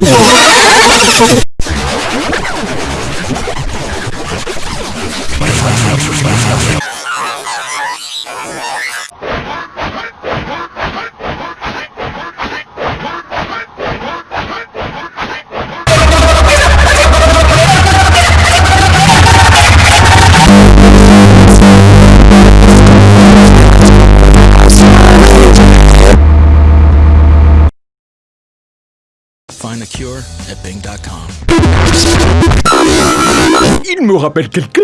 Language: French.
ハハハハ! Find the cure at Bing.com. Il me rappelle quelqu'un